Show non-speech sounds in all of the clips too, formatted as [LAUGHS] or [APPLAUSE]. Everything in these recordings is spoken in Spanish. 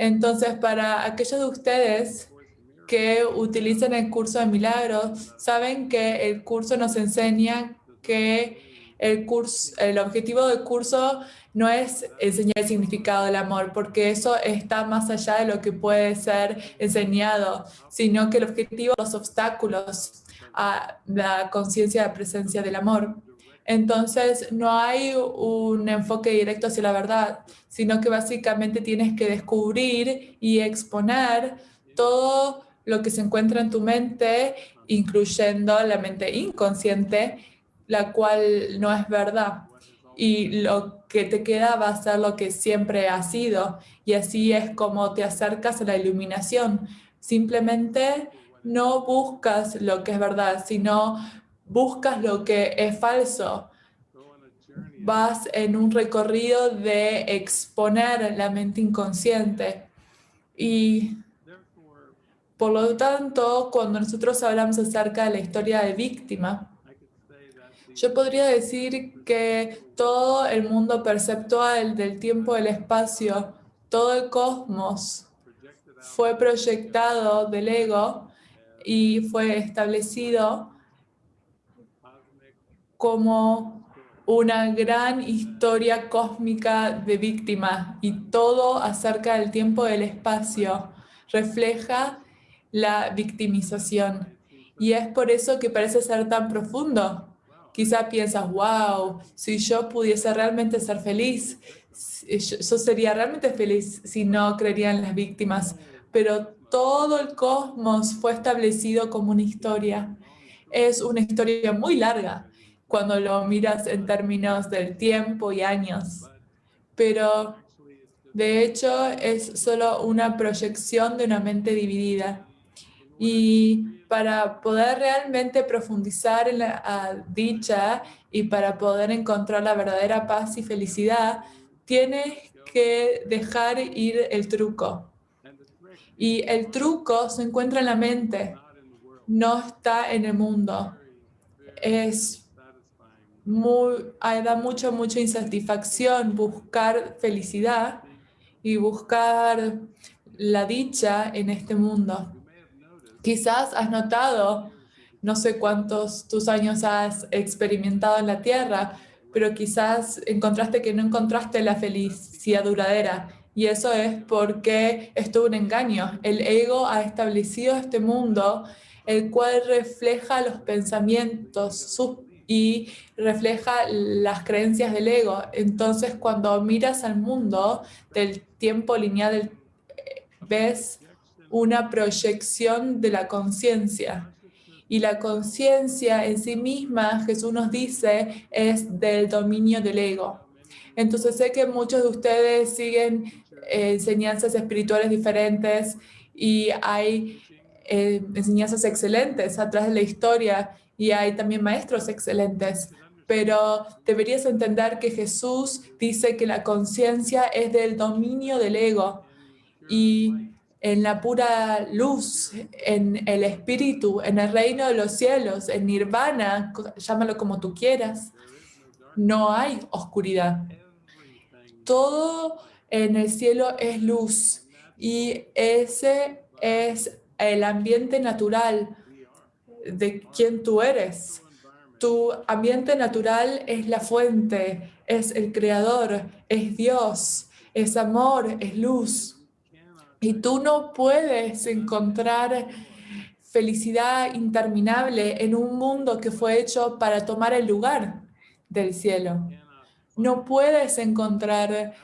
Entonces, para aquellos de ustedes que utilizan el curso de milagros, saben que el curso nos enseña que el, curso, el objetivo del curso no es enseñar el significado del amor, porque eso está más allá de lo que puede ser enseñado, sino que el objetivo los obstáculos a la conciencia de la presencia del amor. Entonces, no hay un enfoque directo hacia la verdad, sino que básicamente tienes que descubrir y exponer todo lo que se encuentra en tu mente, incluyendo la mente inconsciente, la cual no es verdad. Y lo que te queda va a ser lo que siempre ha sido. Y así es como te acercas a la iluminación. Simplemente no buscas lo que es verdad, sino buscas lo que es falso. Vas en un recorrido de exponer la mente inconsciente. Y por lo tanto, cuando nosotros hablamos acerca de la historia de víctima, yo podría decir que todo el mundo perceptual del tiempo y el espacio, todo el cosmos, fue proyectado del ego y fue establecido como una gran historia cósmica de víctimas y todo acerca del tiempo y del espacio refleja la victimización. Y es por eso que parece ser tan profundo. Quizá piensas, wow, si yo pudiese realmente ser feliz, yo sería realmente feliz si no creería en las víctimas. Pero todo el cosmos fue establecido como una historia. Es una historia muy larga cuando lo miras en términos del tiempo y años. Pero de hecho es solo una proyección de una mente dividida. Y para poder realmente profundizar en la dicha y para poder encontrar la verdadera paz y felicidad, tienes que dejar ir el truco. Y el truco se encuentra en la mente, no está en el mundo. Es muy, da mucha, mucha insatisfacción buscar felicidad y buscar la dicha en este mundo. Quizás has notado, no sé cuántos tus años has experimentado en la Tierra, pero quizás encontraste que no encontraste la felicidad duradera. Y eso es porque es todo un engaño. El ego ha establecido este mundo, el cual refleja los pensamientos, sus y refleja las creencias del ego. Entonces, cuando miras al mundo del tiempo lineal, ves una proyección de la conciencia. Y la conciencia en sí misma, Jesús nos dice, es del dominio del ego. Entonces sé que muchos de ustedes siguen eh, enseñanzas espirituales diferentes y hay eh, enseñanzas excelentes atrás de la historia y hay también maestros excelentes, pero deberías entender que Jesús dice que la conciencia es del dominio del ego y en la pura luz, en el espíritu, en el reino de los cielos, en nirvana, llámalo como tú quieras, no hay oscuridad. Todo en el cielo es luz y ese es el ambiente natural de quién tú eres. Tu ambiente natural es la fuente, es el creador, es Dios, es amor, es luz. Y tú no puedes encontrar felicidad interminable en un mundo que fue hecho para tomar el lugar del cielo. No puedes encontrar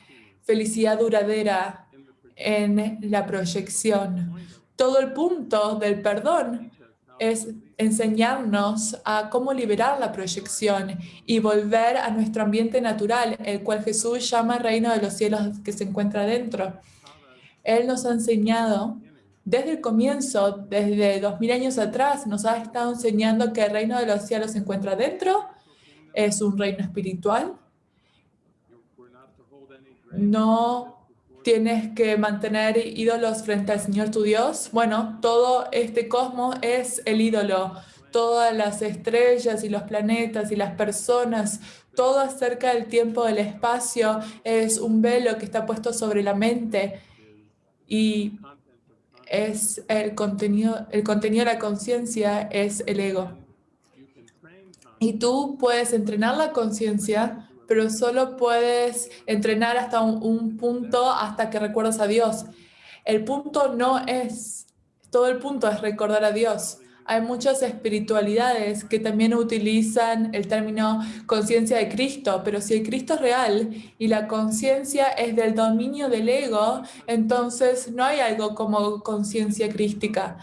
felicidad duradera en la proyección. Todo el punto del perdón es enseñarnos a cómo liberar la proyección y volver a nuestro ambiente natural, el cual Jesús llama reino de los cielos que se encuentra dentro. Él nos ha enseñado desde el comienzo, desde dos mil años atrás, nos ha estado enseñando que el reino de los cielos se encuentra dentro, es un reino espiritual. No tienes que mantener ídolos frente al Señor tu Dios. Bueno, todo este cosmos es el ídolo. Todas las estrellas y los planetas y las personas, todo acerca del tiempo, del espacio, es un velo que está puesto sobre la mente. y es el contenido, el contenido de la conciencia es el ego. Y tú puedes entrenar la conciencia, pero solo puedes entrenar hasta un, punto hasta que recuerdas a Dios. El punto no es, todo el punto es recordar a Dios hay muchas espiritualidades que también utilizan el término conciencia de Cristo, pero si el Cristo es real y la conciencia es del dominio del ego, entonces no hay algo como conciencia crística.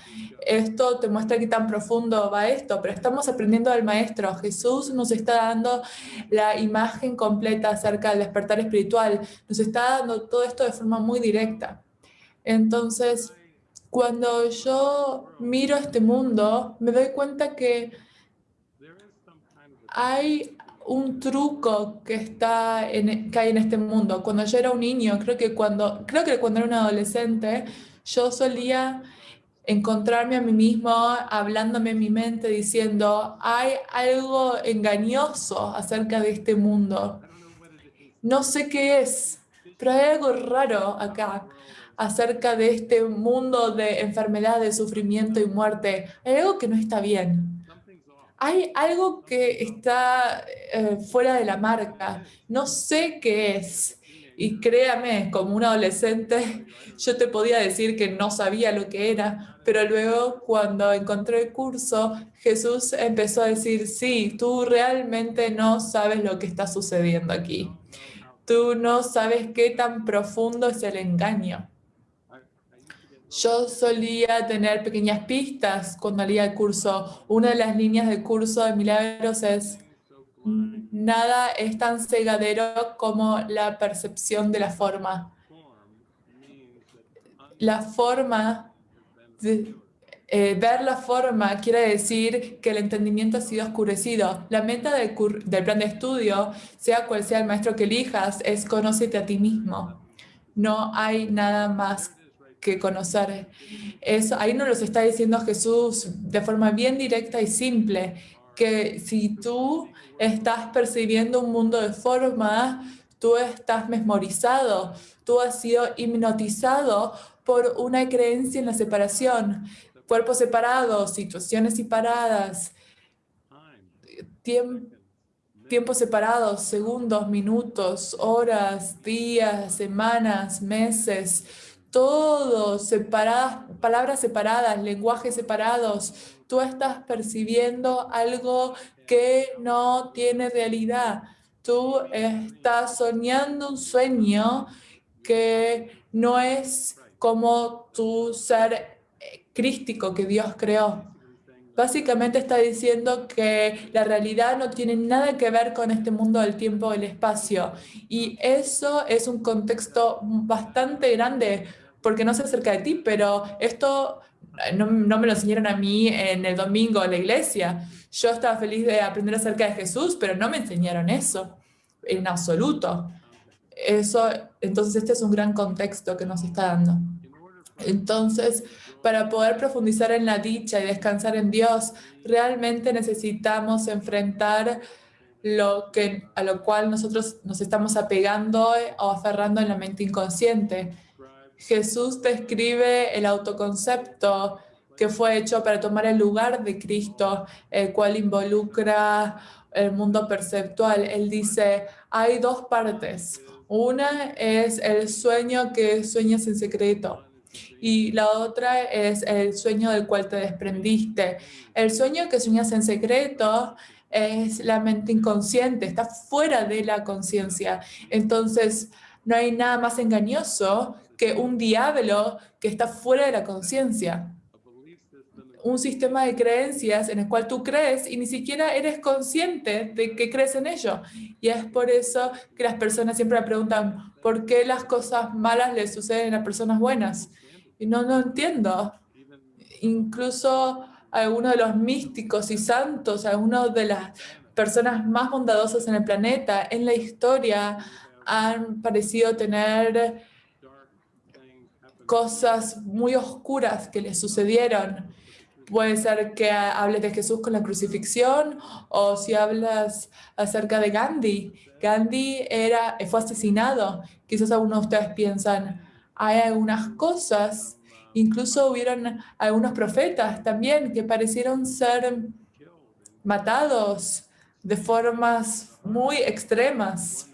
Esto te muestra qué tan profundo va esto, pero estamos aprendiendo del Maestro. Jesús nos está dando la imagen completa acerca del despertar espiritual, nos está dando todo esto de forma muy directa. Entonces, cuando yo miro este mundo, me doy cuenta que hay un truco que, está en, que hay en este mundo. Cuando yo era un niño, creo que cuando, creo que cuando era un adolescente, yo solía encontrarme a mí mismo hablándome en mi mente diciendo, hay algo engañoso acerca de este mundo. No sé qué es, pero hay algo raro acá acerca de este mundo de enfermedad, de sufrimiento y muerte, hay algo que no está bien. Hay algo que está eh, fuera de la marca. No sé qué es. Y créame, como un adolescente, yo te podía decir que no sabía lo que era, pero luego cuando encontré el curso, Jesús empezó a decir, sí, tú realmente no sabes lo que está sucediendo aquí. Tú no sabes qué tan profundo es el engaño. Yo solía tener pequeñas pistas cuando leía el curso. Una de las líneas del curso de milagros es nada es tan cegadero como la percepción de la forma. La forma, eh, ver la forma quiere decir que el entendimiento ha sido oscurecido. La meta del, del plan de estudio, sea cual sea el maestro que elijas, es conócete a ti mismo. No hay nada más que conocer. Eso, ahí nos lo está diciendo Jesús de forma bien directa y simple, que si tú estás percibiendo un mundo de forma, tú estás mesmorizado, tú has sido hipnotizado por una creencia en la separación, cuerpos separados, situaciones separadas, tiempos separados, segundos, minutos, horas, días, semanas, meses, todo, separadas, palabras separadas, lenguajes separados. Tú estás percibiendo algo que no tiene realidad. Tú estás soñando un sueño que no es como tu ser eh, crístico que Dios creó. Básicamente está diciendo que la realidad no tiene nada que ver con este mundo del tiempo y el espacio. Y eso es un contexto bastante grande porque no se acerca de ti, pero esto eh, no, me lo enseñaron a mí en el domingo en la iglesia. Yo estaba feliz de aprender acerca de Jesús, pero no me enseñaron eso en absoluto. Eso, entonces este es un gran contexto que nos está dando. Entonces, para poder profundizar en la dicha y descansar en Dios, realmente necesitamos enfrentar lo que, a lo cual nosotros nos estamos apegando o aferrando en la mente inconsciente. Jesús describe el autoconcepto que fue hecho para tomar el lugar de Cristo, el cual involucra el mundo perceptual. Él dice, hay dos partes. Una es el sueño que sueñas en secreto y la otra es el sueño del cual te desprendiste. El sueño que sueñas en secreto es la mente inconsciente, está fuera de la conciencia. Entonces, no hay nada más engañoso que un diablo que está fuera de la conciencia. Un sistema de creencias en el cual tú crees y ni siquiera eres consciente de que crees en ello. Y es por eso que las personas siempre me preguntan, ¿por qué las cosas malas le suceden a personas buenas? Y no, no entiendo. Incluso algunos de los místicos y santos, algunos de las personas más bondadosas en el planeta, en la historia, han parecido tener cosas muy oscuras que le sucedieron. Puede ser que hables de Jesús con la crucifixión o si hablas acerca de Gandhi. Gandhi era, fue asesinado. Quizás algunos de ustedes piensan, hay algunas cosas, incluso hubieron algunos profetas también que parecieron ser matados de formas muy extremas.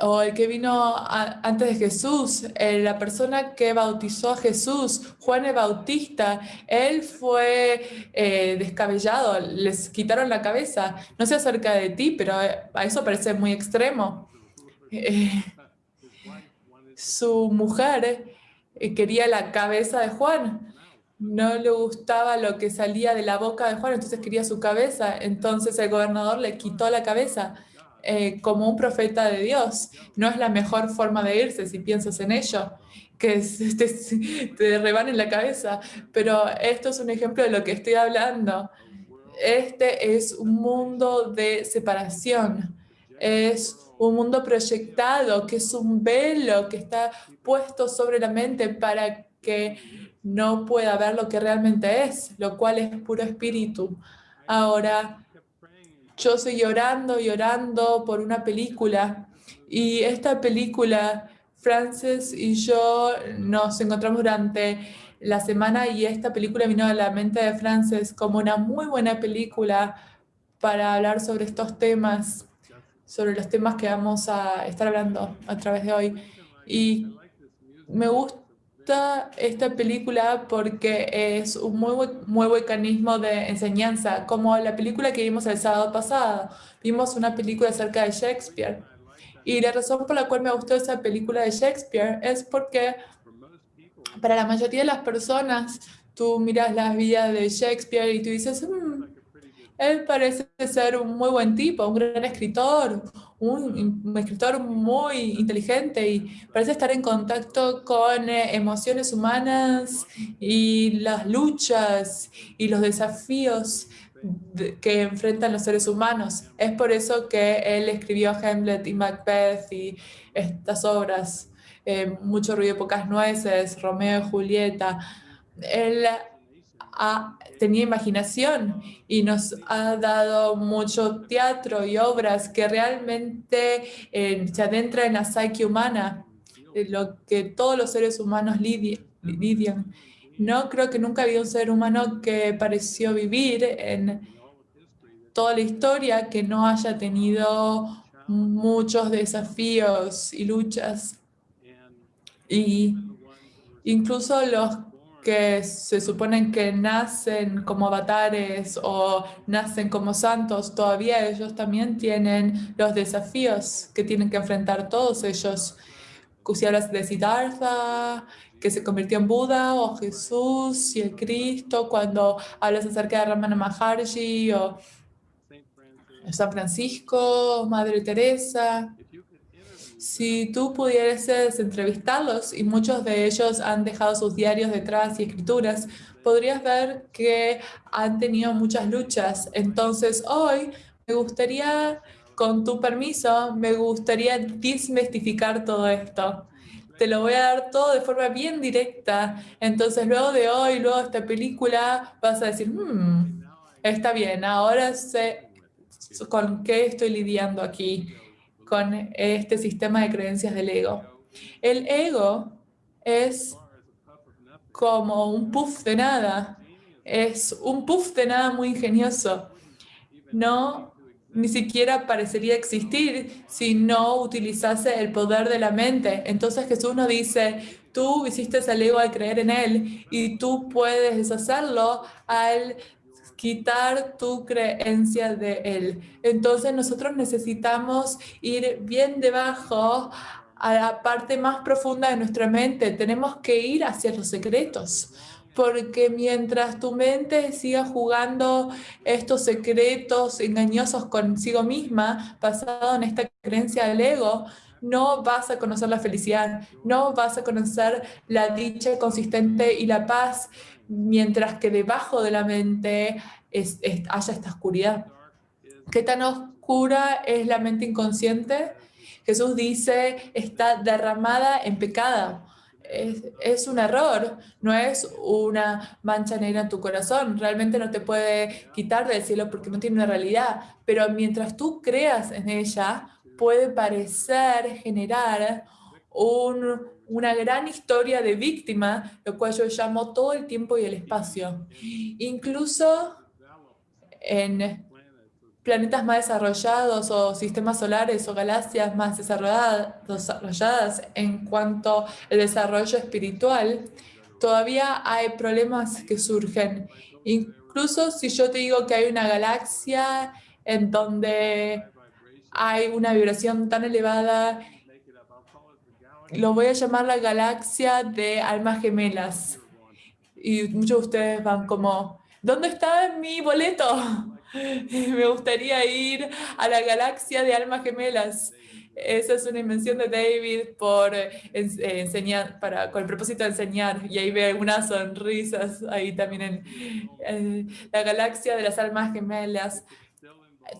O el que vino antes de Jesús, eh, la persona que bautizó a Jesús, Juan el Bautista, él fue eh, descabellado, les quitaron la cabeza. No sé acerca de ti, pero eh, a eso parece muy extremo. [LAUGHS] su mujer quería la cabeza de Juan no le gustaba lo que salía de la boca de Juan, entonces quería su cabeza. Entonces el gobernador le quitó la cabeza eh, como un profeta de Dios. No es la mejor forma de irse si piensas en ello, que [LAUGHS] te, te rebanen la cabeza. Pero esto es un ejemplo de lo que estoy hablando. Este es un mundo de separación. Es un mundo proyectado, que es un velo que está puesto sobre la mente para que no pueda ver lo que realmente es, lo cual es puro espíritu. Ahora, yo estoy llorando, llorando por una película y esta película, Frances y yo nos encontramos durante la semana y esta película vino a la mente de Frances como una muy buena película para hablar sobre estos temas, sobre los temas que vamos a estar hablando a través de hoy. Y me gusta esta película porque es un muy, muy mecanismo de enseñanza, como la película que vimos el sábado pasado. Vimos una película acerca de Shakespeare. Y la razón por la cual me gustó esa película de Shakespeare es porque para la mayoría de las personas, tú miras las vidas de Shakespeare y tú dices, mm, él parece ser un muy buen tipo, un gran escritor, un, escritor muy inteligente y parece estar en contacto con eh, emociones humanas y las luchas y los desafíos que enfrentan los seres humanos. Es por eso que él escribió Hamlet y Macbeth y estas obras, eh, Mucho ruido y pocas nueces, Romeo y Julieta. Él tenía imaginación y nos ha dado mucho teatro y obras que realmente eh, se adentra en la psique humana, lo que todos los seres humanos lidian. No creo que nunca había un ser humano que pareció vivir en toda la historia que no haya tenido muchos desafíos y luchas. Y incluso los que se suponen que nacen como avatares o nacen como santos, todavía ellos también tienen los desafíos que tienen que enfrentar todos ellos. Si hablas de Siddhartha, que se convirtió en Buda, o Jesús y el Cristo, cuando hablas acerca de Ramana Maharshi, o San Francisco, Madre Teresa, si tú pudieses entrevistarlos, y muchos de ellos han dejado sus diarios detrás y escrituras, podrías ver que han tenido muchas luchas. Entonces hoy me gustaría, con tu permiso, me gustaría desmistificar todo esto. Te lo voy a dar todo de forma bien directa. Entonces luego de hoy, luego de esta película, vas a decir, hmm, está bien, ahora sé con qué estoy lidiando aquí con este sistema de creencias del ego. El ego es como un puff de nada, es un puff de nada muy ingenioso. No, ni siquiera parecería existir si no utilizase el poder de la mente. Entonces Jesús nos dice, tú hiciste al ego al creer en él y tú puedes deshacerlo al quitar tu creencia de Él. Entonces nosotros necesitamos ir bien debajo a la parte más profunda de nuestra mente. Tenemos que ir hacia los secretos. Porque mientras tu mente siga jugando estos secretos engañosos consigo misma, basado en esta creencia del ego, no vas a conocer la felicidad, no vas a conocer la dicha consistente y la paz mientras que debajo de la mente es, haya esta oscuridad. ¿Qué tan oscura es la mente inconsciente? Jesús dice, está derramada en pecado. Es, es, un error, no es una mancha negra en tu corazón. Realmente no te puede quitar del cielo porque no tiene una realidad. Pero mientras tú creas en ella, puede parecer generar un una gran historia de víctima, lo cual yo llamo todo el tiempo y el espacio. Incluso en planetas más desarrollados o sistemas solares o galaxias más desarrolladas en cuanto al desarrollo espiritual, todavía hay problemas que surgen. Incluso si yo te digo que hay una galaxia en donde hay una vibración tan elevada lo voy a llamar la galaxia de almas gemelas. Y muchos de ustedes van como, ¿dónde está mi boleto? [LAUGHS] Me gustaría ir a la galaxia de almas gemelas. Esa es una invención de David por eh, enseñar, para, con el propósito de enseñar. Y ahí ve algunas sonrisas ahí también en la galaxia de las almas gemelas.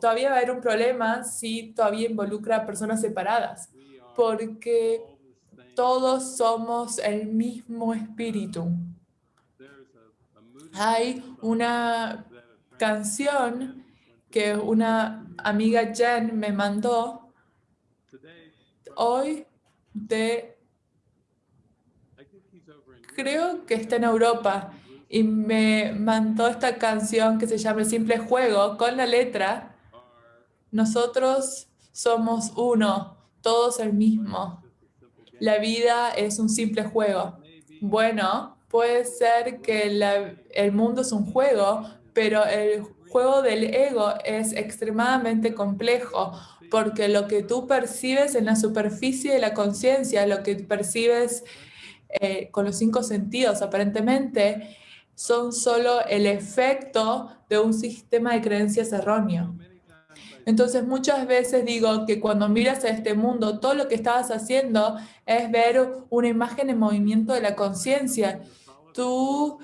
Todavía va a haber un problema si todavía involucra personas separadas, porque todos somos el mismo espíritu. Hay una canción que una amiga Jen me mandó hoy de, creo que está en Europa, y me mandó esta canción que se llama El Simple Juego con la letra, nosotros somos uno, todos el mismo la vida es un simple juego. Bueno, puede ser que el mundo es un juego, pero el juego del ego es extremadamente complejo porque lo que tú percibes en la superficie de la conciencia, lo que percibes eh, con los cinco sentidos aparentemente, son solo el efecto de un sistema de creencias erróneo. Entonces muchas veces digo que cuando miras a este mundo, todo lo que estabas haciendo es ver una imagen en movimiento de la conciencia. Tú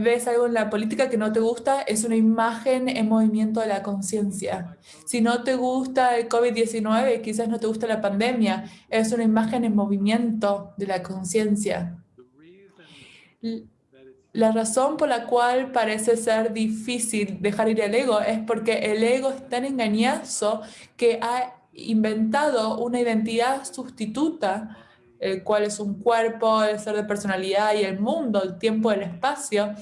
ves algo en la política que no te gusta, es una imagen en movimiento de la conciencia. Si no te gusta el COVID-19, quizás no te gusta la pandemia, es una imagen en movimiento de la conciencia. La razón por la cual parece ser difícil dejar ir el ego es porque el ego es tan engañoso que ha inventado una identidad sustituta, el cual es un cuerpo, el ser de personalidad y el mundo, el tiempo, el espacio.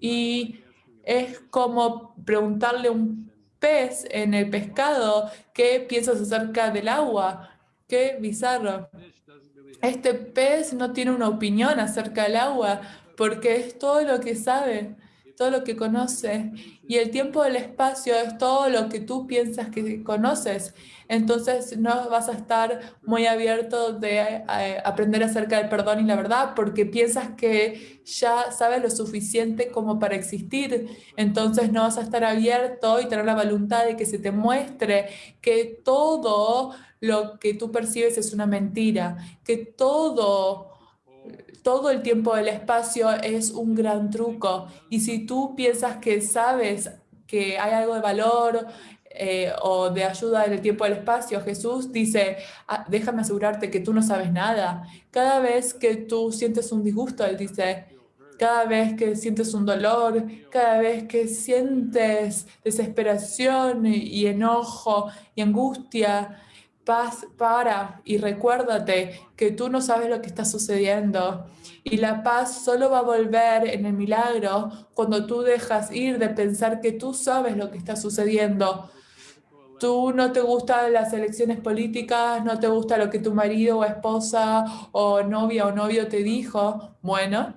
Y es como preguntarle a un pez en el pescado qué piensas acerca del agua. Qué bizarro. Este pez no tiene una opinión acerca del agua, porque es todo lo que sabe, todo lo que conoce. Y el tiempo del espacio es todo lo que tú piensas que conoces. Entonces no vas a estar muy abierto de eh, aprender acerca del perdón y la verdad porque piensas que ya sabes lo suficiente como para existir. Entonces no vas a estar abierto y tener la voluntad de que se te muestre que todo lo que tú percibes es una mentira, que todo todo el tiempo del espacio es un gran truco. Y si tú piensas que sabes que hay algo de valor eh, o de ayuda en el tiempo del espacio, Jesús dice, ah, déjame asegurarte que tú no sabes nada. Cada vez que tú sientes un disgusto, Él dice, cada vez que sientes un dolor, cada vez que sientes desesperación y enojo y angustia, paz para y recuérdate que tú no sabes lo que está sucediendo. Y la paz solo va a volver en el milagro cuando tú dejas ir de pensar que tú sabes lo que está sucediendo. Tú no te gustan las elecciones políticas, no te gusta lo que tu marido o esposa o novia o novio te dijo. Bueno,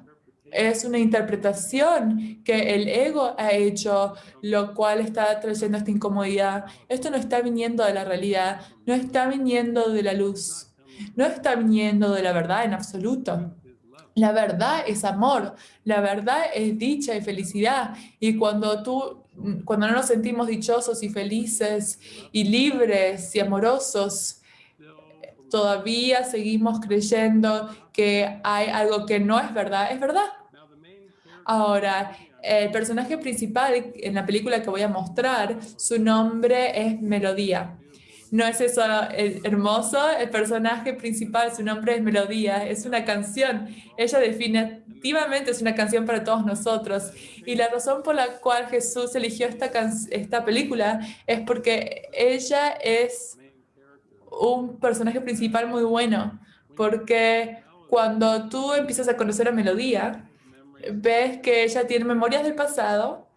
es una interpretación que el ego ha hecho, lo cual está trayendo esta incomodidad. Esto no está viniendo de la realidad, no está viniendo de la luz, no está viniendo de la verdad en absoluto. La verdad es amor, la verdad es dicha y felicidad. Y cuando tú, cuando no nos sentimos dichosos y felices y libres y amorosos, todavía seguimos creyendo que hay algo que no es verdad. Es verdad, Ahora, el personaje principal en la película que voy a mostrar, su nombre es Melodía. ¿No es eso hermoso? El personaje principal, su nombre es Melodía, es una canción. Ella definitivamente es una canción para todos nosotros. Y la razón por la cual Jesús eligió esta, esta película es porque ella es un personaje principal muy bueno, porque cuando tú empiezas a conocer a Melodía, ves que ella tiene memorias del pasado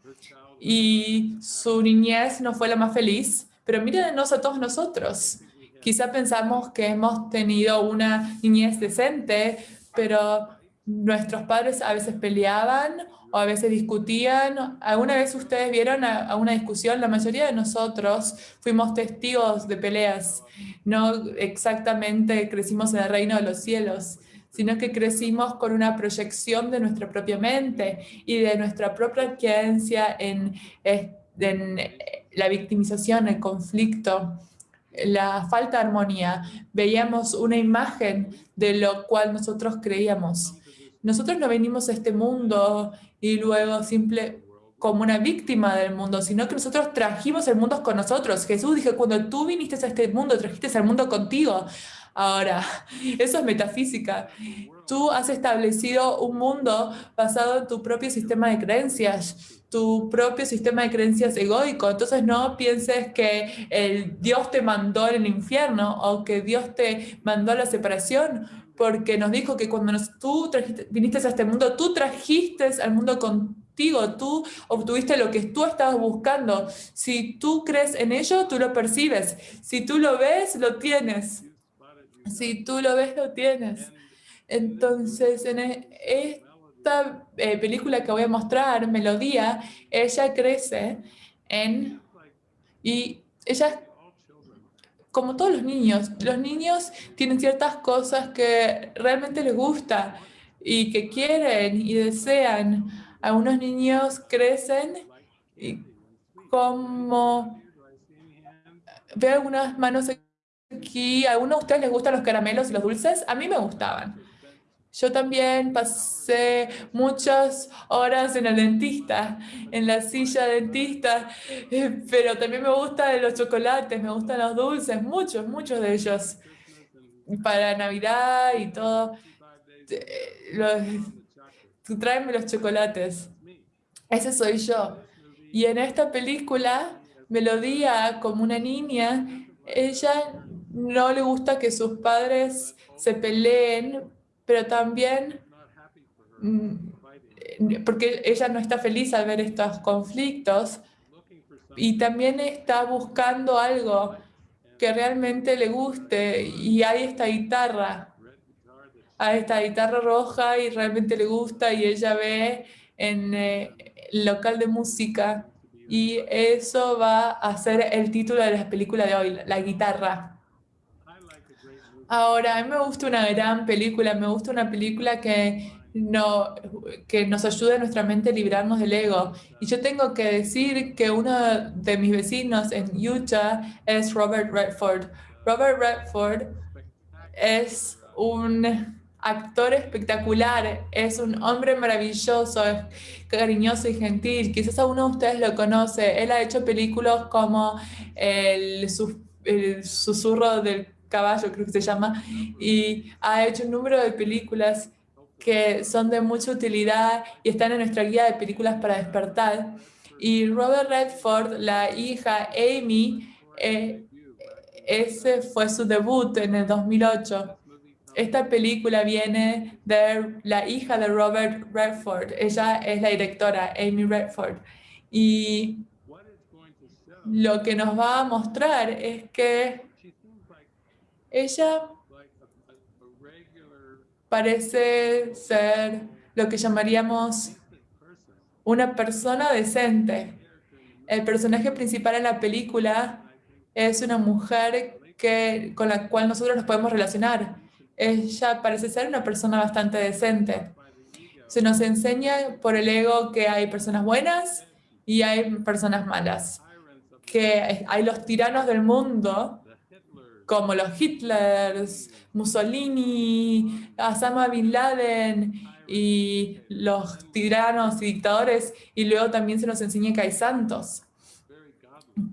y su niñez no fue la más feliz, pero mírenos a todos nosotros. Quizá pensamos que hemos tenido una niñez decente, pero nuestros padres a veces peleaban o a veces discutían. ¿Alguna vez ustedes vieron a, una discusión? La mayoría de nosotros fuimos testigos de peleas. No exactamente crecimos en el reino de los cielos, sino que crecimos con una proyección de nuestra propia mente y de nuestra propia creencia en, en la victimización, el conflicto, la falta de armonía. Veíamos una imagen de lo cual nosotros creíamos. Nosotros no venimos a este mundo y luego simple como una víctima del mundo, sino que nosotros trajimos el mundo con nosotros. Jesús dijo, cuando tú viniste a este mundo, trajiste al mundo contigo. Ahora, [LAUGHS] eso es metafísica. Tú has establecido un mundo basado en tu propio sistema de creencias, tu propio sistema de creencias egoico. Entonces no pienses que el Dios te mandó el infierno o que Dios te mandó a la separación, porque nos dijo que cuando tú viniste a este mundo, tú trajiste al mundo contigo, tú obtuviste lo que tú estabas buscando. Si tú crees en ello, tú lo percibes. Si tú lo ves, lo tienes. Si tú lo ves, lo tienes. Entonces, en e, esta eh, película que voy a mostrar, Melodía, ella crece en... Y ella, como todos los niños, los niños tienen ciertas cosas que realmente les gusta y que quieren y desean. Algunos niños crecen y como... Veo algunas manos aquí. ¿A algunos de ustedes les gustan los caramelos y los dulces? A mí me gustaban. Yo también pasé muchas horas en el dentista, en la silla dentista, eh, pero también me gustan los chocolates, me gustan los dulces, muchos, muchos de ellos. Para Navidad y todo. Los, tráeme los chocolates. Ese soy yo. Y en esta película, Melodía, como una niña, ella no le gusta que sus padres se peleen, pero también mm, porque ella no está feliz al ver estos conflictos y también está buscando algo que realmente le guste y hay esta guitarra, hay esta guitarra roja y realmente le gusta y ella ve en eh, el local de música y eso va a ser el título de la película de hoy, la guitarra. Ahora, a mí me gusta una gran película, me gusta una película que, no, que nos ayude a nuestra mente a librarnos del ego. Y yo tengo que decir que uno de mis vecinos en Utah es Robert Redford. Robert Redford es un actor espectacular, es un hombre maravilloso, cariñoso y gentil. Quizás alguno de ustedes lo conoce. Él ha hecho películas como El, el susurro del caballo, creo que se llama, y ha hecho un número de películas que son de mucha utilidad y están en nuestra guía de películas para despertar. Y Robert Redford, la hija Amy, eh, ese fue su debut en el 2008. Esta película viene de la hija de Robert Redford. Ella es la directora, Amy Redford. Y lo que nos va a mostrar es que ella parece ser lo que llamaríamos una persona decente. El personaje principal en la película es una mujer que, con la cual nosotros nos podemos relacionar. Ella parece ser una persona bastante decente. Se nos enseña por el ego que hay personas buenas y hay personas malas, que hay los tiranos del mundo como los Hitlers, Mussolini, Osama Bin Laden y los tiranos y dictadores, y luego también se nos enseña que hay santos,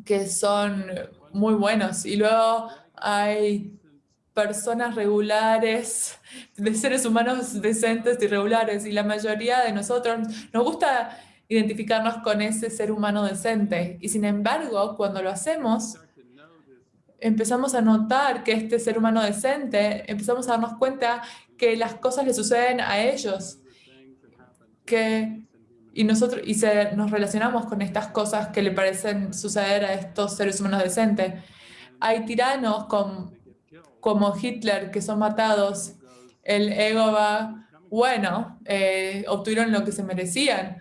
que son muy buenos, y luego hay personas regulares, de seres humanos decentes y regulares, y la mayoría de nosotros nos gusta identificarnos con ese ser humano decente, y sin embargo, cuando lo hacemos, empezamos a notar que este ser humano decente, empezamos a darnos cuenta que las cosas le suceden a ellos, que, y nosotros y se, nos relacionamos con estas cosas que le parecen suceder a estos seres humanos decentes. Hay tiranos como Hitler que son matados, el ego va, bueno, eh, obtuvieron lo que se merecían.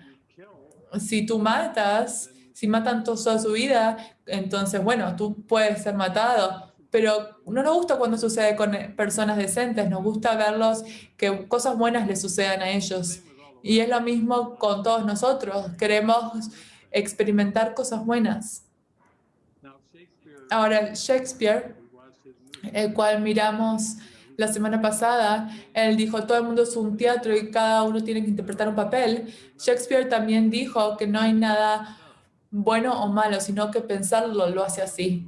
Si tú matas, si matan toda su vida, entonces, bueno, tú puedes ser matado. Pero no nos gusta cuando sucede con personas decentes, nos gusta verlos que cosas buenas les sucedan a ellos. Y es lo mismo con todos nosotros, queremos experimentar cosas buenas. Ahora, Shakespeare, el cual miramos la semana pasada, él dijo, todo el mundo es un teatro y cada uno tiene que interpretar un papel. Shakespeare también dijo que no hay nada bueno o malo, sino que pensarlo lo hace así.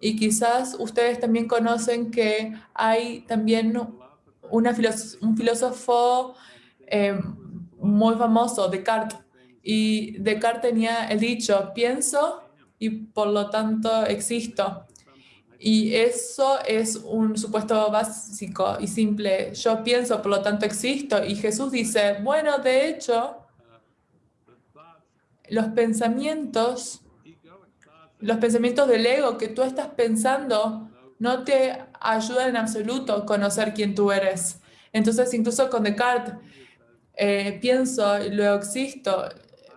Y quizás ustedes también conocen que hay también una un filósofo eh, muy famoso, Descartes. Y Descartes tenía el dicho, pienso y por lo tanto existo. Y eso es un supuesto básico y simple. Yo pienso, por lo tanto existo. Y Jesús dice, bueno, de hecho, los pensamientos, los pensamientos del ego que tú estás pensando no te ayudan en absoluto a conocer quién tú eres. Entonces, incluso con Descartes, eh, pienso y luego existo,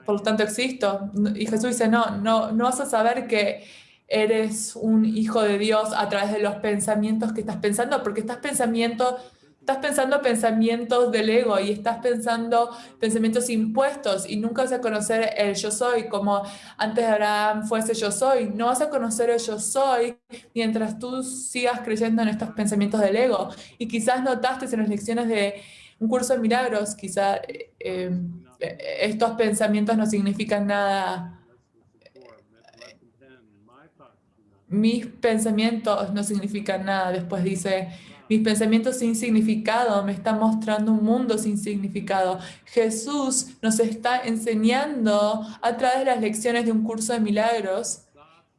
por lo tanto existo. Y Jesús dice, no, no, no vas a saber que eres un hijo de Dios a través de los pensamientos que estás pensando, porque estás pensamiento Estás pensando pensamientos del ego y estás pensando pensamientos impuestos y nunca vas a conocer el yo soy como antes de Abraham fuese yo soy. No vas a conocer el yo soy mientras tú sigas creyendo en estos pensamientos del ego. Y quizás notaste en las lecciones de un curso de milagros, quizás eh, eh, estos pensamientos no significan nada. Mis pensamientos no significan nada. Después dice, mis pensamientos sin significado me están mostrando un mundo sin significado. Jesús nos está enseñando a través de las lecciones de un curso de milagros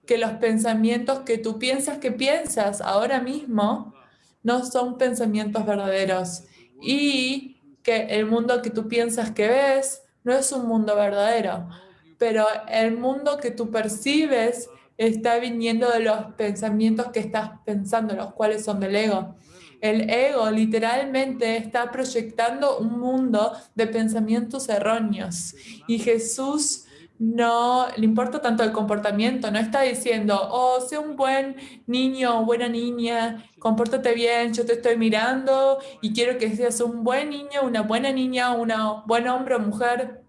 que los pensamientos que tú piensas que piensas ahora mismo no son pensamientos verdaderos y que el mundo que tú piensas que ves no es un mundo verdadero, pero el mundo que tú percibes está viniendo de los pensamientos que estás pensando, los cuales son del ego. El ego literalmente está proyectando un mundo de pensamientos erróneos. Y Jesús no le importa tanto el comportamiento, no está diciendo, oh, sé un buen niño buena niña, compórtate bien, yo te estoy mirando y quiero que seas un buen niño, una buena niña, un buen hombre o mujer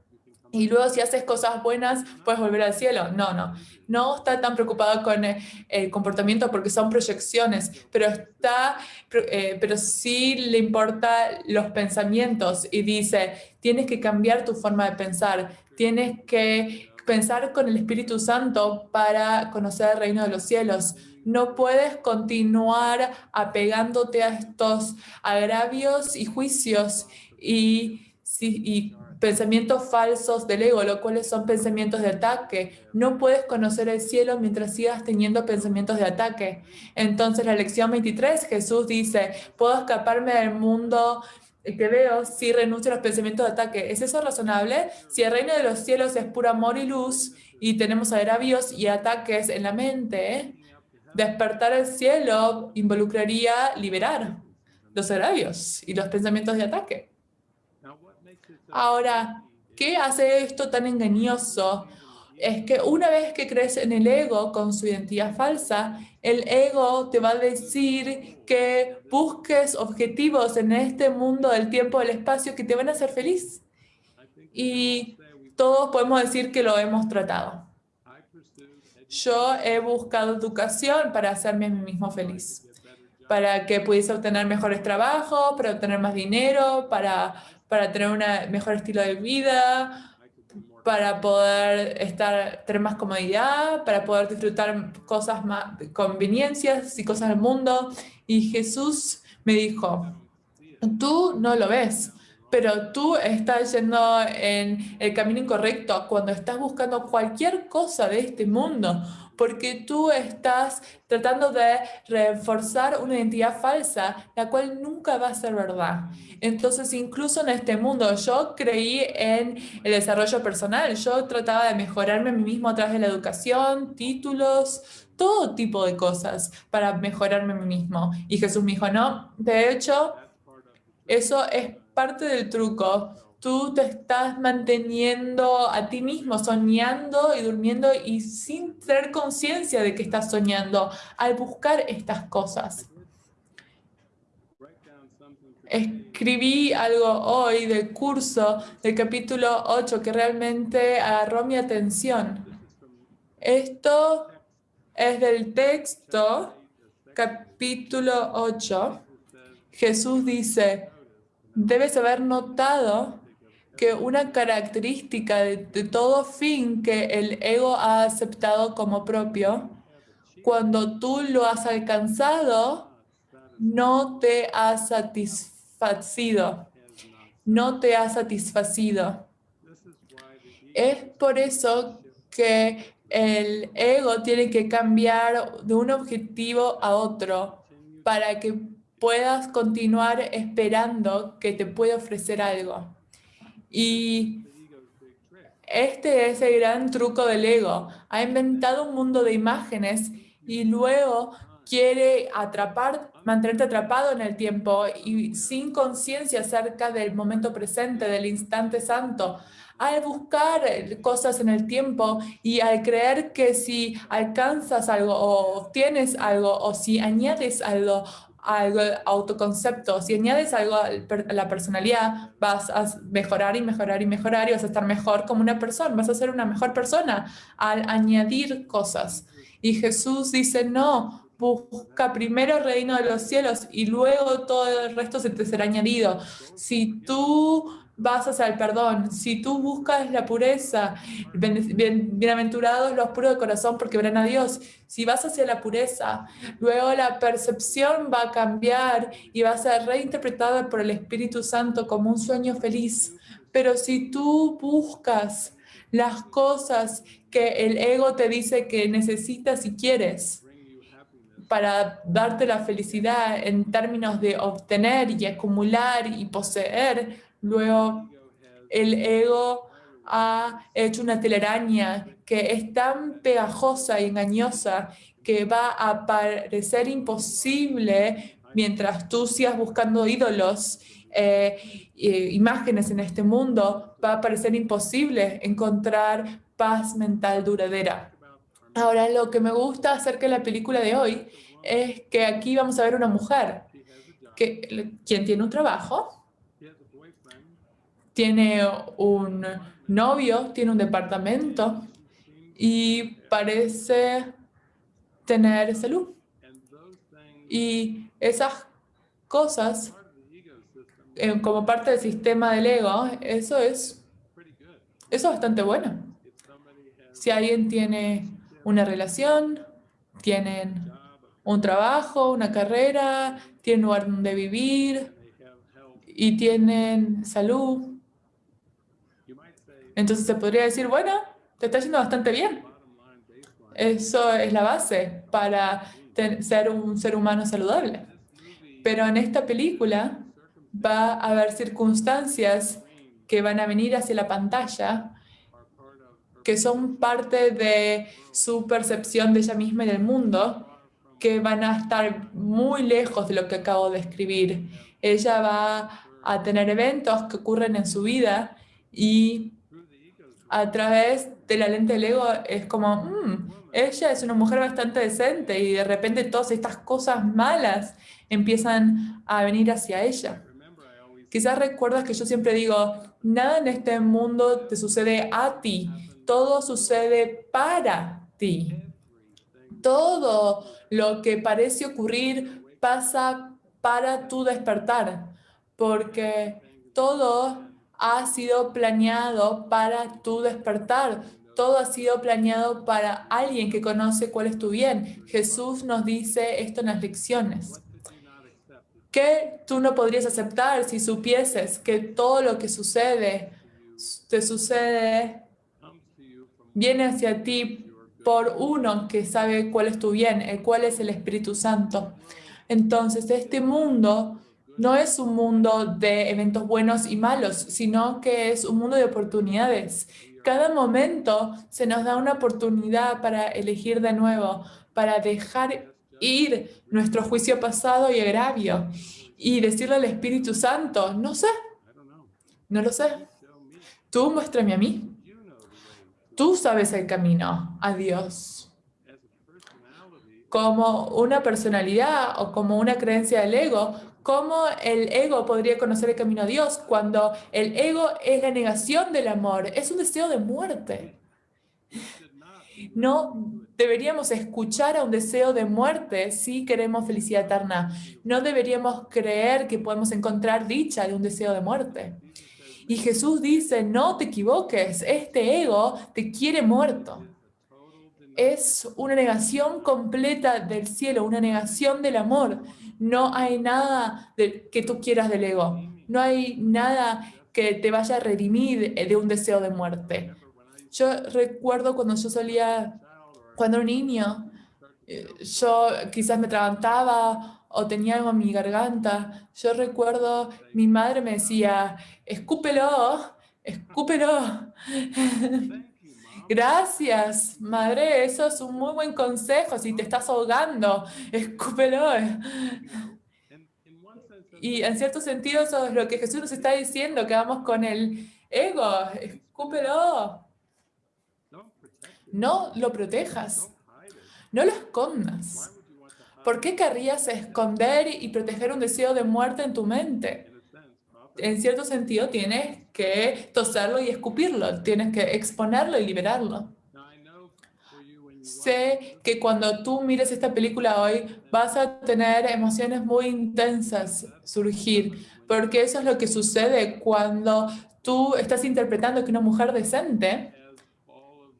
y luego si haces cosas buenas, puedes volver al cielo. No, no. No está tan preocupado con eh, el, comportamiento porque son proyecciones, pero, está, eh, pero sí le importa los pensamientos y dice, tienes que cambiar tu forma de pensar, tienes que pensar con el Espíritu Santo para conocer el reino de los cielos. No puedes continuar apegándote a estos agravios y juicios y, y pensamientos falsos del ego, lo cuales son pensamientos de ataque. No puedes conocer el cielo mientras sigas teniendo pensamientos de ataque. Entonces, la lección 23, Jesús dice, puedo escaparme del mundo que veo si renuncio a los pensamientos de ataque. ¿Es eso razonable? Si el reino de los cielos es puro amor y luz y tenemos agravios y ataques en la mente, despertar el cielo involucraría liberar los agravios y los pensamientos de ataque. Ahora, ¿qué hace esto tan engañoso? Es que una vez que crees en el ego con su identidad falsa, el ego te va a decir que busques objetivos en este mundo del tiempo, del espacio que te van a hacer feliz. Y todos podemos decir que lo hemos tratado. Yo he buscado educación para hacerme a mí mismo feliz, para que pudiese obtener mejores trabajos, para obtener más dinero, para para tener un mejor estilo de vida, para poder estar, tener más comodidad, para poder disfrutar cosas más, conveniencias y cosas del mundo. Y Jesús me dijo, tú no lo ves, pero tú estás yendo en el camino incorrecto cuando estás buscando cualquier cosa de este mundo, porque tú estás tratando de reforzar una identidad falsa, la cual nunca va a ser verdad. Entonces, incluso en este mundo, yo creí en el desarrollo personal, yo trataba de mejorarme a mí mismo a través de la educación, títulos, todo tipo de cosas para mejorarme a mí mismo. Y Jesús me dijo, no, de hecho, eso es parte del truco. Tú te estás manteniendo a ti mismo, soñando y durmiendo y sin tener conciencia de que estás soñando al buscar estas cosas. Escribí algo hoy del curso del capítulo 8 que realmente agarró mi atención. Esto es del texto, capítulo 8. Jesús dice, debes haber notado que una característica de, todo fin que el ego ha aceptado como propio, cuando tú lo has alcanzado, no te ha satisfacido. No te ha satisfacido. Es por eso que el ego tiene que cambiar de un objetivo a otro para que puedas continuar esperando que te pueda ofrecer algo. Y este es el gran truco del ego. Ha inventado un mundo de imágenes y luego quiere atrapar, mantenerte atrapado en el tiempo y sin conciencia acerca del momento presente, del instante santo. Al buscar cosas en el tiempo y al creer que si alcanzas algo o obtienes algo o si añades algo algo autoconcepto. Si añades algo a la personalidad, vas a mejorar y mejorar y mejorar y vas a estar mejor como una persona, vas a ser una mejor persona al añadir cosas. Y Jesús dice, no, busca primero el reino de los cielos y luego todo el resto se te será añadido. Si tú vas hacia el perdón, si tú buscas la pureza, bienaventurados los puros de corazón porque verán a Dios. Si vas hacia la pureza, luego la percepción va a cambiar y va a ser reinterpretada por el Espíritu Santo como un sueño feliz. Pero si tú buscas las cosas que el ego te dice que necesitas y quieres, para darte la felicidad en términos de obtener y acumular y poseer, Luego, el ego ha hecho una telaraña que es tan pegajosa y engañosa que va a parecer imposible mientras tú sigas buscando ídolos, eh, imágenes en este mundo, va a parecer imposible encontrar paz mental duradera. Ahora, lo que me gusta acerca de la película de hoy es que aquí vamos a ver una mujer que, quien tiene un trabajo, tiene un novio, tiene un departamento y parece tener salud. Y esas cosas, eh, como parte del sistema del ego, eso es, eso es bastante bueno. Si alguien tiene una relación, tienen un trabajo, una carrera, tienen lugar donde vivir y tienen salud, entonces se podría decir, bueno, te está yendo bastante bien. Eso es la base para ser un ser humano saludable. Pero en esta película va a haber circunstancias que van a venir hacia la pantalla que son parte de su percepción de ella misma y del mundo, que van a estar muy lejos de lo que acabo de escribir. Ella va a tener eventos que ocurren en su vida y a través de la lente del ego es como, mm, ella es una mujer bastante decente y de repente todas estas cosas malas empiezan a venir hacia ella. Quizás recuerdas que yo siempre digo, nada en este mundo te sucede a ti, todo sucede para ti. Todo lo que parece ocurrir pasa para tu despertar, porque todo ha sido planeado para tu despertar. Todo ha sido planeado para alguien que conoce cuál es tu bien. Jesús nos dice esto en las lecciones. ¿Qué tú no podrías aceptar si supieses que todo lo que sucede, te sucede, viene hacia ti por uno que sabe cuál es tu bien, el cual es el Espíritu Santo. Entonces, este mundo no es un mundo de eventos buenos y malos, sino que es un mundo de oportunidades. Cada momento se nos da una oportunidad para elegir de nuevo, para dejar ir nuestro juicio pasado y agravio y decirle al Espíritu Santo, no sé, no lo sé. Tú muéstrame a mí. Tú sabes el camino a Dios. Como una personalidad o como una creencia del ego, ¿cómo el ego podría conocer el camino a Dios cuando el ego es la negación del amor? Es un deseo de muerte. No deberíamos escuchar a un deseo de muerte si queremos felicidad eterna. No deberíamos creer que podemos encontrar dicha de un deseo de muerte. Y Jesús dice, no te equivoques, este ego te quiere muerto. Es una negación completa del cielo, una negación del amor. No hay nada que tú quieras del ego. No hay nada que te vaya a redimir de un deseo de muerte. Yo recuerdo cuando yo solía, cuando era niño, eh, yo quizás me atragantaba o tenía algo en mi garganta. Yo recuerdo, mi madre me decía, escúpelo, escúpelo. [LAUGHS] Gracias, madre, eso es un muy buen consejo. Si te estás ahogando, [LAUGHS] escúpelo. Y en cierto sentido eso es lo que Jesús nos está diciendo, que vamos con el ego, escúpelo. No lo protejas, no lo escondas. ¿Por qué querrías esconder y proteger un deseo de muerte en tu mente? En cierto sentido, tienes que toserlo y escupirlo, tienes que exponerlo y liberarlo. Sé que cuando tú mires esta película hoy, vas a tener emociones muy intensas surgir, porque eso es lo que sucede cuando tú estás interpretando que una mujer decente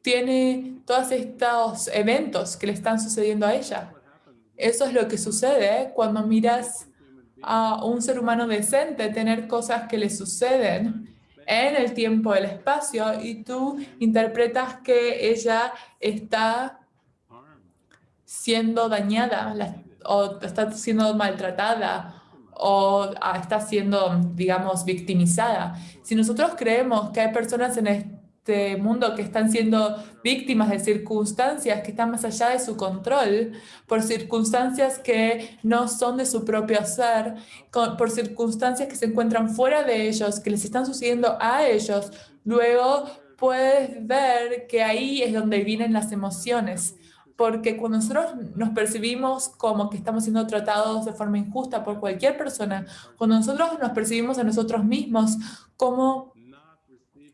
tiene todos estos eventos que le están sucediendo a ella. Eso es lo que sucede cuando miras a un ser humano decente tener cosas que le suceden en el tiempo, el espacio, y tú interpretas que ella está siendo dañada o está siendo maltratada o ah, está siendo, digamos, victimizada. Si nosotros creemos que hay personas en este mundo que están siendo víctimas de circunstancias que están más allá de su control, por circunstancias que no son de su propio ser, por circunstancias que se encuentran fuera de ellos, que les están sucediendo a ellos, luego puedes ver que ahí es donde vienen las emociones. Porque cuando nosotros nos percibimos como que estamos siendo tratados de forma injusta por cualquier persona, cuando nosotros nos percibimos a nosotros mismos como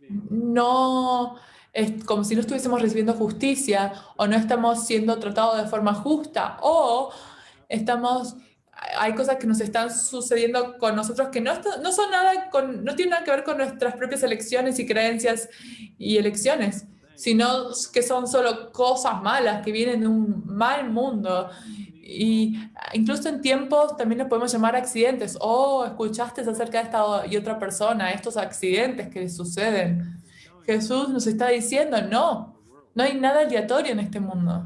no es como si no estuviésemos recibiendo justicia o no estamos siendo tratados de forma justa o estamos hay cosas que nos están sucediendo con nosotros que no, no son nada con, no tienen nada que ver con nuestras propias elecciones y creencias y elecciones, sino que son solo cosas malas que vienen de un mal mundo. Y incluso en tiempos también nos podemos llamar accidentes. Oh, escuchaste acerca de esta y otra persona, estos accidentes que suceden. Jesús nos está diciendo, no, no hay nada aleatorio en este mundo.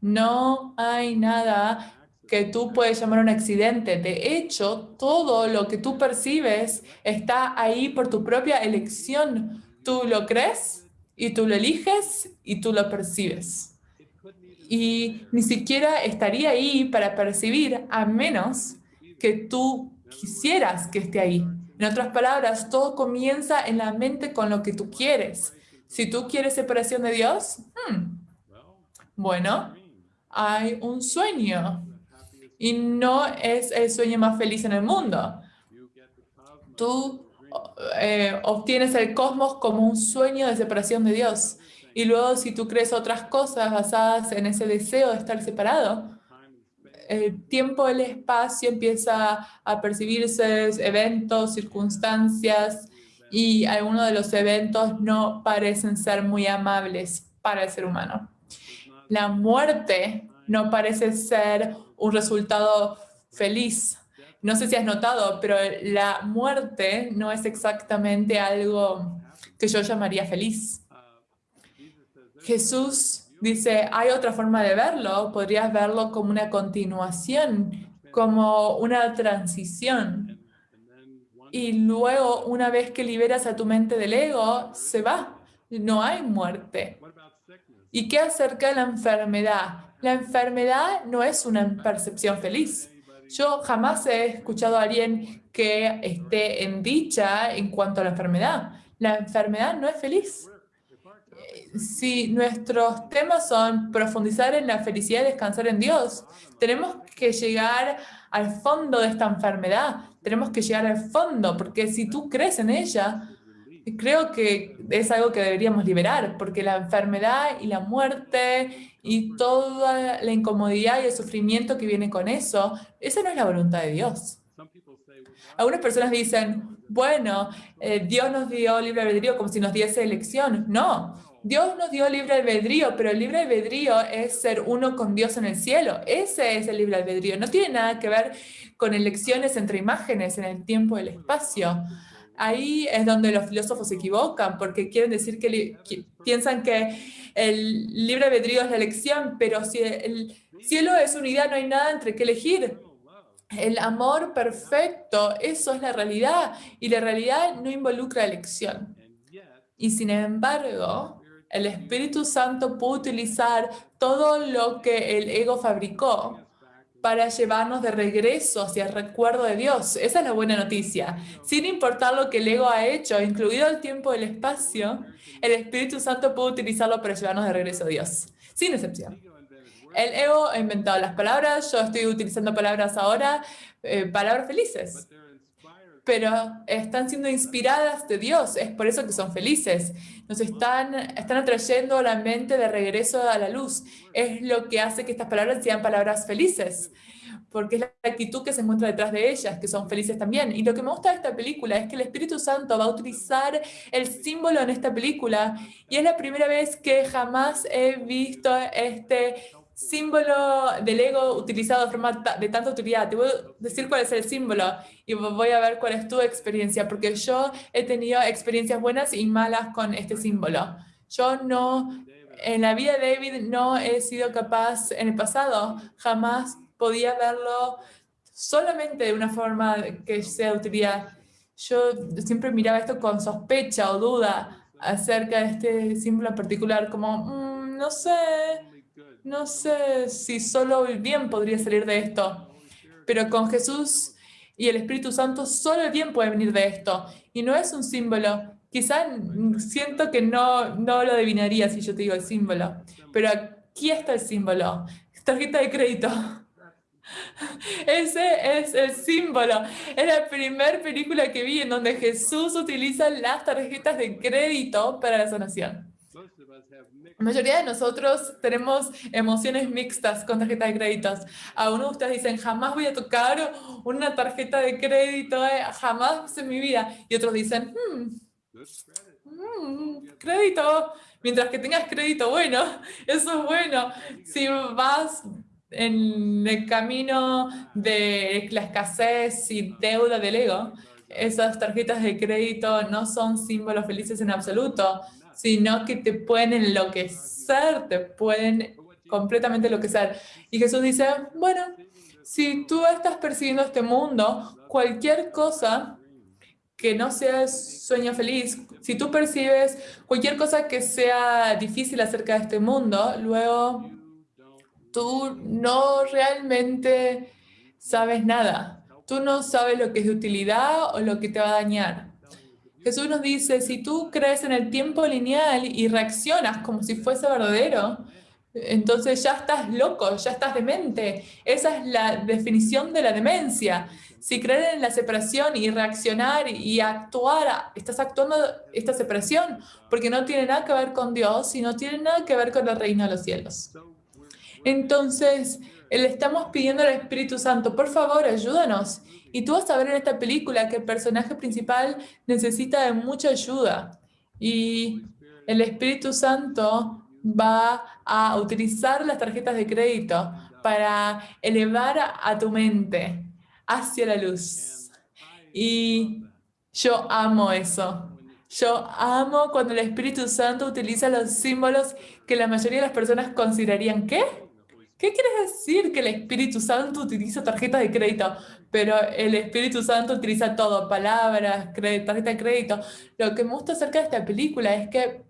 No hay nada que tú puedes llamar un accidente. De hecho, todo lo que tú percibes está ahí por tu propia elección. Tú lo crees y tú lo eliges y tú lo percibes y ni siquiera estaría ahí para percibir a menos que tú quisieras que esté ahí. En otras palabras, todo comienza en la mente con lo que tú quieres. Si tú quieres separación de Dios, hmm, bueno, hay un sueño y no es el sueño más feliz en el mundo. Tú eh, obtienes el cosmos como un sueño de separación de Dios. Y luego si tú crees otras cosas basadas en ese deseo de estar separado, el tiempo, el espacio empieza a percibirse eventos, circunstancias, y algunos de los eventos no parecen ser muy amables para el ser humano. La muerte no parece ser un resultado feliz. No sé si has notado, pero la muerte no es exactamente algo que yo llamaría feliz. Jesús Dice, hay otra forma de verlo, podrías verlo como una continuación, como una transición. Y luego, una vez que liberas a tu mente del ego, se va. No hay muerte. ¿Y qué acerca de la enfermedad? La enfermedad no es una percepción feliz. Yo jamás he escuchado a alguien que esté en dicha en cuanto a la enfermedad. La enfermedad no es feliz. Si nuestros temas son profundizar en la felicidad y descansar en Dios, tenemos que llegar al fondo de esta enfermedad. Tenemos que llegar al fondo, porque si tú crees en ella, creo que es algo que deberíamos liberar, porque la enfermedad y la muerte y toda la incomodidad y el sufrimiento que viene con eso, esa no es la voluntad de Dios. Algunas personas dicen, bueno, eh, Dios nos dio libre albedrío como si nos diese elección. No, Dios nos dio libre albedrío, pero el libre albedrío es ser uno con Dios en el cielo. Ese es el libre albedrío. No tiene nada que ver con elecciones entre imágenes en el tiempo y el espacio. Ahí es donde los filósofos se equivocan, porque quieren decir que, piensan que el libre albedrío es la elección, pero si el cielo es unidad, no hay nada entre qué elegir. El amor perfecto, eso es la realidad, y la realidad no involucra elección. Y sin embargo, el Espíritu Santo puede utilizar todo lo que el ego fabricó para llevarnos de regreso hacia el recuerdo de Dios. Esa es la buena noticia. Sin importar lo que el ego ha hecho, incluido el tiempo y el espacio, el Espíritu Santo puede utilizarlo para llevarnos de regreso a Dios, sin excepción. El ego ha inventado las palabras, yo estoy utilizando palabras ahora, eh, palabras felices pero están siendo inspiradas de Dios, es por eso que son felices. Nos están, están atrayendo la mente de regreso a la luz. Es lo que hace que estas palabras sean palabras felices, porque es la actitud que se encuentra detrás de ellas, que son felices también. Y lo que me gusta de esta película es que el Espíritu Santo va a utilizar el símbolo en esta película, y es la primera vez que jamás he visto este símbolo del ego utilizado de forma de tanta utilidad. Te voy a decir cuál es el símbolo y voy a ver cuál es tu experiencia, porque yo he tenido experiencias buenas y malas con este símbolo. Yo no, en la vida de David no he sido capaz, en el pasado, jamás podía verlo solamente de una forma que sea de utilidad. Yo siempre miraba esto con sospecha o duda acerca de este símbolo en particular, como, mm, no sé, no sé si solo el bien podría salir de esto, pero con Jesús y el Espíritu Santo solo el bien puede venir de esto. Y no es un símbolo. Quizá siento que no, no lo adivinaría si yo te digo el símbolo, pero aquí está el símbolo. Tarjeta de crédito. [LAUGHS] Ese es el símbolo. Es la primera película que vi en donde Jesús utiliza las tarjetas de crédito para la sanación. La mayoría de nosotros tenemos emociones mixtas con tarjeta de créditos. Algunos de ustedes dicen, jamás voy a tocar una tarjeta de crédito, eh, jamás en mi vida. Y otros dicen, hmm, hmm, crédito. Mientras que tengas crédito, bueno, [LAUGHS] eso es bueno. Si vas en el camino de la escasez y deuda del ego, esas tarjetas de crédito no son símbolos felices en absoluto sino que te pueden enloquecer, te pueden completamente enloquecer. Y Jesús dice, bueno, si tú estás persiguiendo este mundo, cualquier cosa que no sea sueño feliz, si tú percibes cualquier cosa que sea difícil acerca de este mundo, luego tú no realmente sabes nada. Tú no sabes lo que es de utilidad o lo que te va a dañar. Jesús nos dice, si tú crees en el tiempo lineal y reaccionas como si fuese verdadero, entonces ya estás loco, ya estás demente. Esa es la definición de la demencia. Si crees en la separación y reaccionar y actuar, estás actuando esta separación, porque no tiene nada que ver con Dios y no tiene nada que ver con el reino de los cielos. Entonces, le estamos pidiendo al Espíritu Santo, por favor, ayúdanos. Y tú vas a ver en esta película que el personaje principal necesita de mucha ayuda. Y el Espíritu Santo va a utilizar las tarjetas de crédito para elevar a tu mente hacia la luz. Y yo amo eso. Yo amo cuando el Espíritu Santo utiliza los símbolos que la mayoría de las personas considerarían, ¿qué? ¿Qué quieres decir que el Espíritu Santo utiliza tarjetas de crédito? Pero el Espíritu Santo utiliza todo, palabras, tarjetas de crédito. Lo que me gusta acerca de esta película es que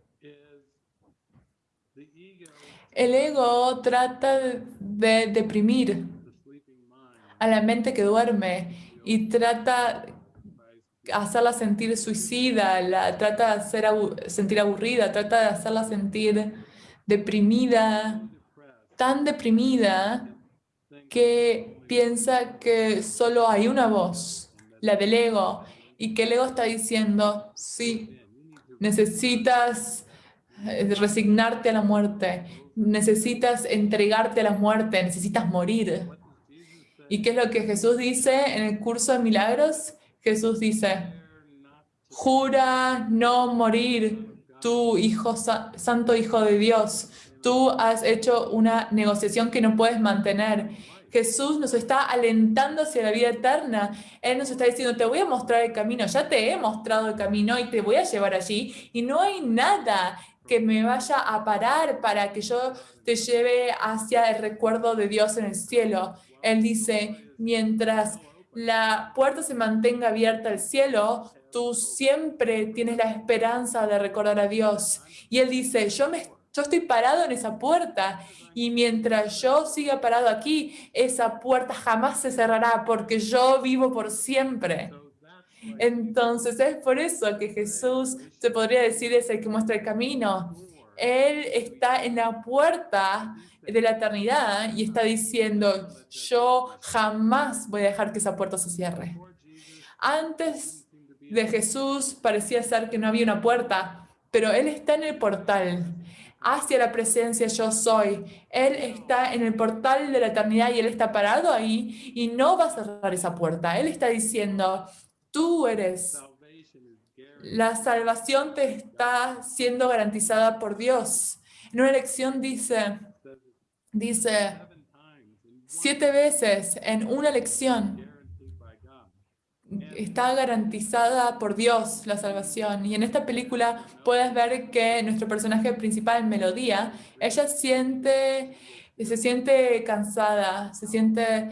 el ego trata de deprimir a la mente que duerme y trata hacerla sentir suicida, la trata de hacer sentir aburrida, trata de hacerla sentir deprimida, tan deprimida que piensa que solo hay una voz, la del ego, y que el ego está diciendo, sí, necesitas eh, resignarte a la muerte, necesitas entregarte a la muerte, necesitas morir. ¿Y qué es lo que Jesús dice en el curso de milagros? Jesús dice, jura no morir, tu hijo, santo hijo de Dios. Tú has hecho una negociación que no puedes mantener. Jesús nos está alentando hacia la vida eterna. Él nos está diciendo, te voy a mostrar el camino, ya te he mostrado el camino y te voy a llevar allí. Y no hay nada que me vaya a parar para que yo te lleve hacia el recuerdo de Dios en el cielo. Él dice, mientras la puerta se mantenga abierta al cielo, tú siempre tienes la esperanza de recordar a Dios. Y Él dice, yo, me, yo estoy parado en esa puerta y mientras yo siga parado aquí, esa puerta jamás se cerrará porque yo vivo por siempre. Entonces es por eso que Jesús, se podría decir, es el que muestra el camino. Él está en la puerta de la eternidad y está diciendo, yo jamás voy a dejar que esa puerta se cierre. Antes de Jesús parecía ser que no había una puerta, pero Él está en el portal hacia la presencia yo soy. Él está en el portal de la eternidad y Él está parado ahí y no va a cerrar esa puerta. Él está diciendo, tú eres la salvación te está siendo garantizada por Dios. En una lección dice, dice, siete veces en una lección está garantizada por Dios la salvación. Y en esta película puedes ver que nuestro personaje principal, Melodía, ella siente, se siente cansada, se siente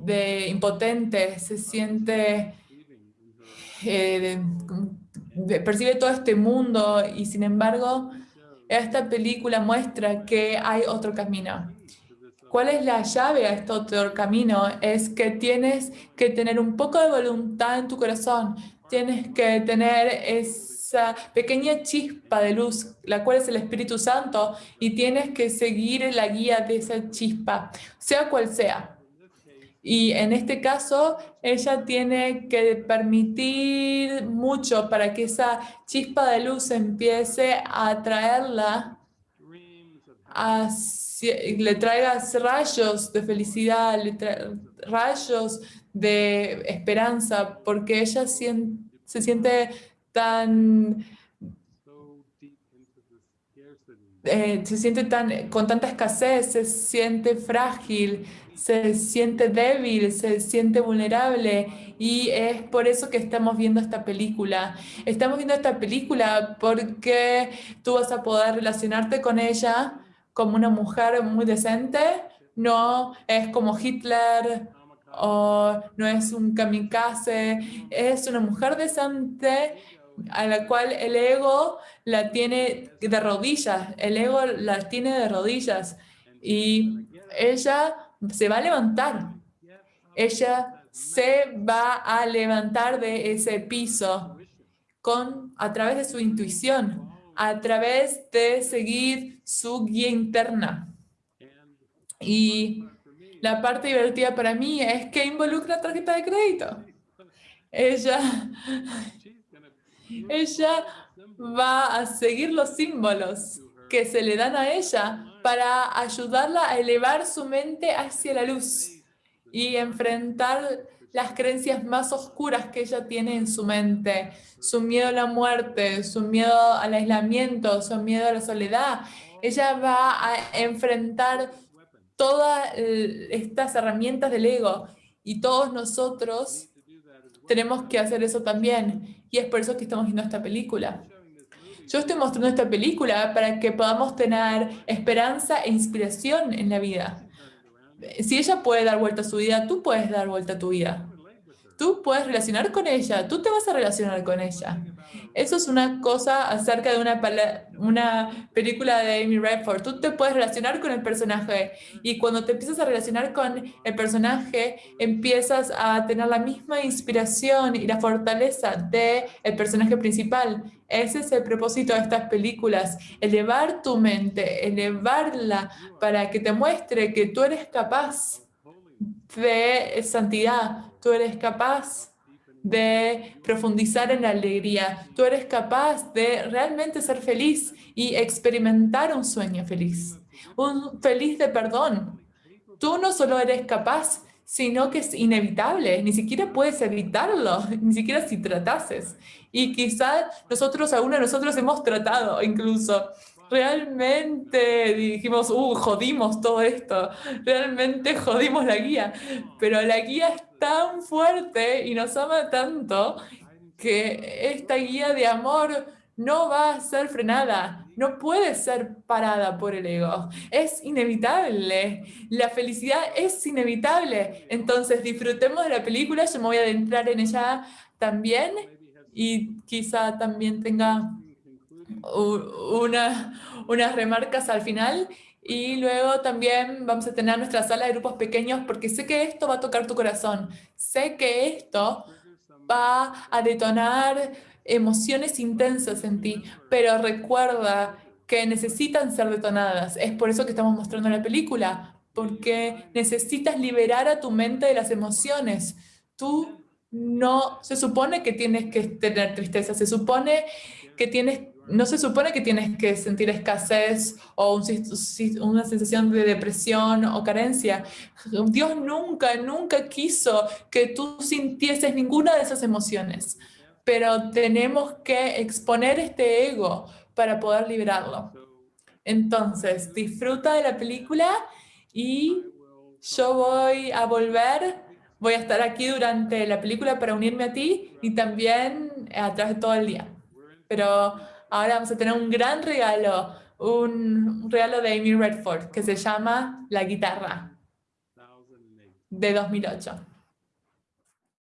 de impotente, se siente eh, percibe todo este mundo y sin embargo esta película muestra que hay otro camino. ¿Cuál es la llave a este otro camino? Es que tienes que tener un poco de voluntad en tu corazón. Tienes que tener esa pequeña chispa de luz, la cual es el Espíritu Santo, y tienes que seguir la guía de esa chispa, sea cual sea. Y en este caso, ella tiene que permitir mucho para que esa chispa de luz empiece a atraerla, le traiga rayos de felicidad, rayos de esperanza, porque ella se siente tan... Eh, se siente tan, con tanta escasez, se siente frágil, se siente débil, se siente vulnerable y es por eso que estamos viendo esta película. Estamos viendo esta película porque tú vas a poder relacionarte con ella como una mujer muy decente, no es como Hitler o no es un kamikaze, es una mujer decente a la cual el ego la tiene de rodillas, el ego la tiene de rodillas y ella se va a levantar. Ella se va a levantar de ese piso con, a través de su intuición, a través de seguir su guía interna. Y la parte divertida para mí es que involucra tarjeta de crédito. Ella, ella va a seguir los símbolos que se le dan a ella para ayudarla a elevar su mente hacia la luz y enfrentar las creencias más oscuras que ella tiene en su mente, su miedo a la muerte, su miedo al aislamiento, su miedo a la soledad. Ella va a enfrentar todas estas herramientas del ego y todos nosotros tenemos que hacer eso también. Y es por eso que estamos viendo esta película. Yo estoy mostrando esta película para que podamos tener esperanza e inspiración en la vida. Si ella puede dar vuelta a su vida, tú puedes dar vuelta a tu vida. Tú puedes relacionar con ella, tú te vas a relacionar con ella. Eso es una cosa acerca de una, película de Amy Redford. Tú te puedes relacionar con el personaje y cuando te empiezas a relacionar con el personaje, empiezas a tener la misma inspiración y la fortaleza del el personaje principal. Ese es el propósito de estas películas, elevar tu mente, elevarla para que te muestre que tú eres capaz de santidad, tú eres capaz de profundizar en la alegría. Tú eres capaz de realmente ser feliz y experimentar un sueño feliz, un feliz de perdón. Tú no solo eres capaz, sino que es inevitable, ni siquiera puedes evitarlo, [LAUGHS] ni siquiera si tratases. Y quizás nosotros, aún nosotros hemos tratado incluso, realmente dijimos, uh, jodimos todo esto, realmente jodimos la guía, pero la guía es tan fuerte y nos ama tanto que esta guía de amor no va a ser frenada, no puede ser parada por el ego. Es inevitable. La felicidad es inevitable. Entonces disfrutemos de la película. Yo me voy a adentrar en ella también y quizá también tenga una, unas remarcas al final y luego también vamos a tener nuestra sala de grupos pequeños porque sé que esto va a tocar tu corazón. Sé que esto va a detonar emociones intensas en ti, pero recuerda que necesitan ser detonadas. Es por eso que estamos mostrando la película, porque necesitas liberar a tu mente de las emociones. Tú no, se supone que tienes que tener tristeza, se supone que tienes no se supone que tienes que sentir escasez o una sensación de depresión o carencia. Dios nunca, nunca quiso que tú sintieses ninguna de esas emociones, pero tenemos que exponer este ego para poder liberarlo. Entonces, disfruta de la película y yo voy a volver, voy a estar aquí durante la película para unirme a ti y también a través de todo el día. Pero ahora vamos a tener un gran regalo, un regalo de Amy Redford que se llama La Guitarra de 2008.